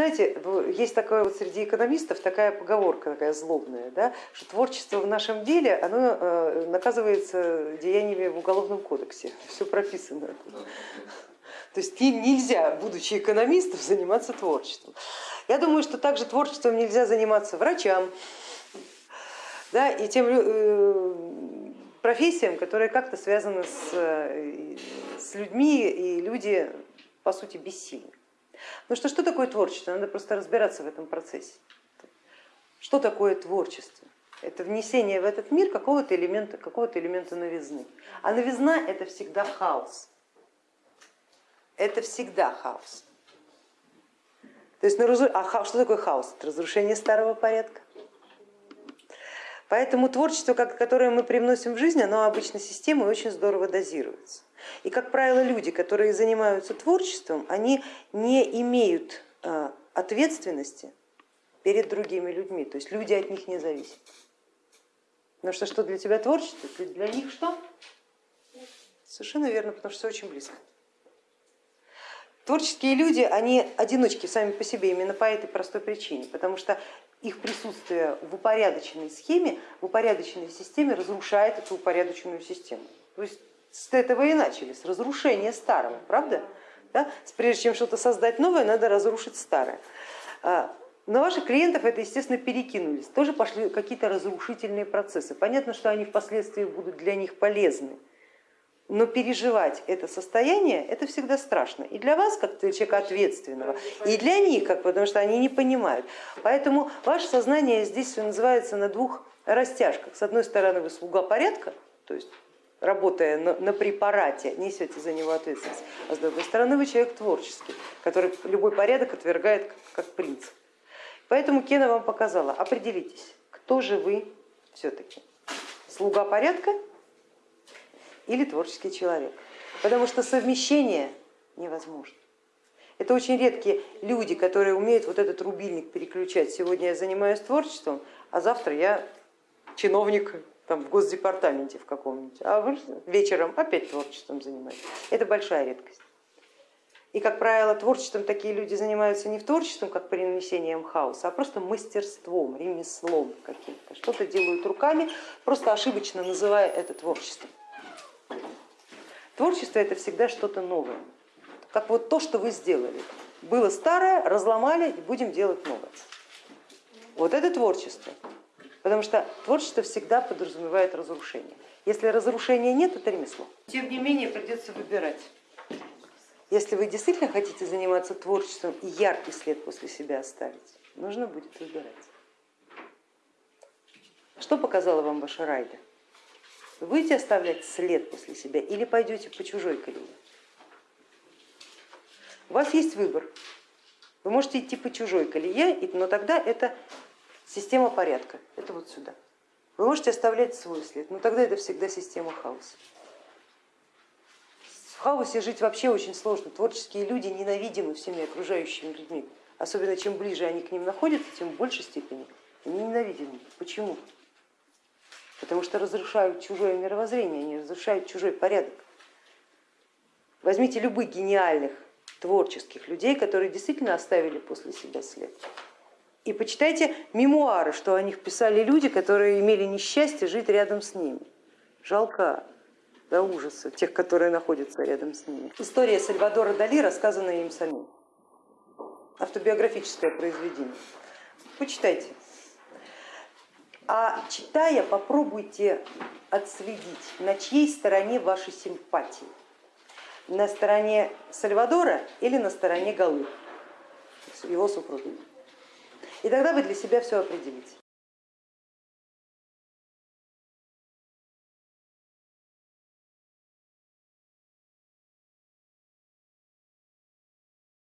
знаете, есть такое вот среди экономистов такая поговорка такая злобная, да, что творчество в нашем деле оно э, наказывается деяниями в уголовном кодексе, все прописано. То есть нельзя, будучи экономистом, заниматься творчеством. Я думаю, что также творчеством нельзя заниматься врачам да, и тем э, профессиям, которые как-то связаны с, э, с людьми, и люди по сути бессильны. Ну что, что такое творчество? Надо просто разбираться в этом процессе. Что такое творчество? Это внесение в этот мир какого-то элемента, какого-то элемента новизны. А новизна это всегда хаос. Это всегда хаос. То есть, а что такое хаос? Это разрушение старого порядка. Поэтому творчество, которое мы привносим в жизнь, оно обычно системой очень здорово дозируется. И, как правило, люди, которые занимаются творчеством, они не имеют э, ответственности перед другими людьми, то есть люди от них не зависят. Потому что что для тебя творчество, для них что? Совершенно верно, потому что все очень близко. Творческие люди, они одиночки сами по себе именно по этой простой причине, потому что их присутствие в упорядоченной схеме, в упорядоченной системе разрушает эту упорядоченную систему. То есть с этого и начали, с разрушения старого, правда? Да? Прежде чем что-то создать новое, надо разрушить старое. На ваших клиентов это, естественно, перекинулись, тоже пошли какие-то разрушительные процессы. Понятно, что они впоследствии будут для них полезны, но переживать это состояние, это всегда страшно. И для вас, как человека ответственного, и для них, как, потому что они не понимают. Поэтому ваше сознание здесь называется на двух растяжках. С одной стороны, вы слуга порядка, то есть работая на, на препарате, несете за него ответственность, а с другой стороны вы человек творческий, который любой порядок отвергает как, как принцип. Поэтому Кена вам показала, определитесь, кто же вы все-таки, слуга порядка или творческий человек, потому что совмещение невозможно. Это очень редкие люди, которые умеют вот этот рубильник переключать. Сегодня я занимаюсь творчеством, а завтра я чиновник там, в госдепартаменте в каком-нибудь, а вечером опять творчеством занимаетесь. Это большая редкость. И, как правило, творчеством такие люди занимаются не в творчеством, как принесением хаоса, а просто мастерством, ремеслом каким-то. Что-то делают руками, просто ошибочно называя это творчеством. Творчество это всегда что-то новое, как вот то, что вы сделали. Было старое, разломали и будем делать новое. Вот это творчество, потому что творчество всегда подразумевает разрушение. Если разрушения нет, это ремесло. Тем не менее придется выбирать. Если вы действительно хотите заниматься творчеством и яркий след после себя оставить, нужно будет выбирать. Что показала вам ваша райда? Вы будете оставлять след после себя или пойдете по чужой колее? У вас есть выбор. Вы можете идти по чужой колее, но тогда это система порядка, это вот сюда. Вы можете оставлять свой след, но тогда это всегда система хаоса. В хаосе жить вообще очень сложно. Творческие люди ненавидимы всеми окружающими людьми. Особенно чем ближе они к ним находятся, тем в большей степени они ненавидимы. Почему? Потому что разрушают чужое мировоззрение, они разрушают чужой порядок. Возьмите любых гениальных творческих людей, которые действительно оставили после себя след. И почитайте мемуары, что о них писали люди, которые имели несчастье жить рядом с ними. Жалко до ужаса тех, которые находятся рядом с ними. История Сальвадора Дали, рассказанная им самим. Автобиографическое произведение. Почитайте. А читая, попробуйте отследить, на чьей стороне ваши симпатии. На стороне Сальвадора или на стороне Галы, его супруги. И тогда вы для себя все определите.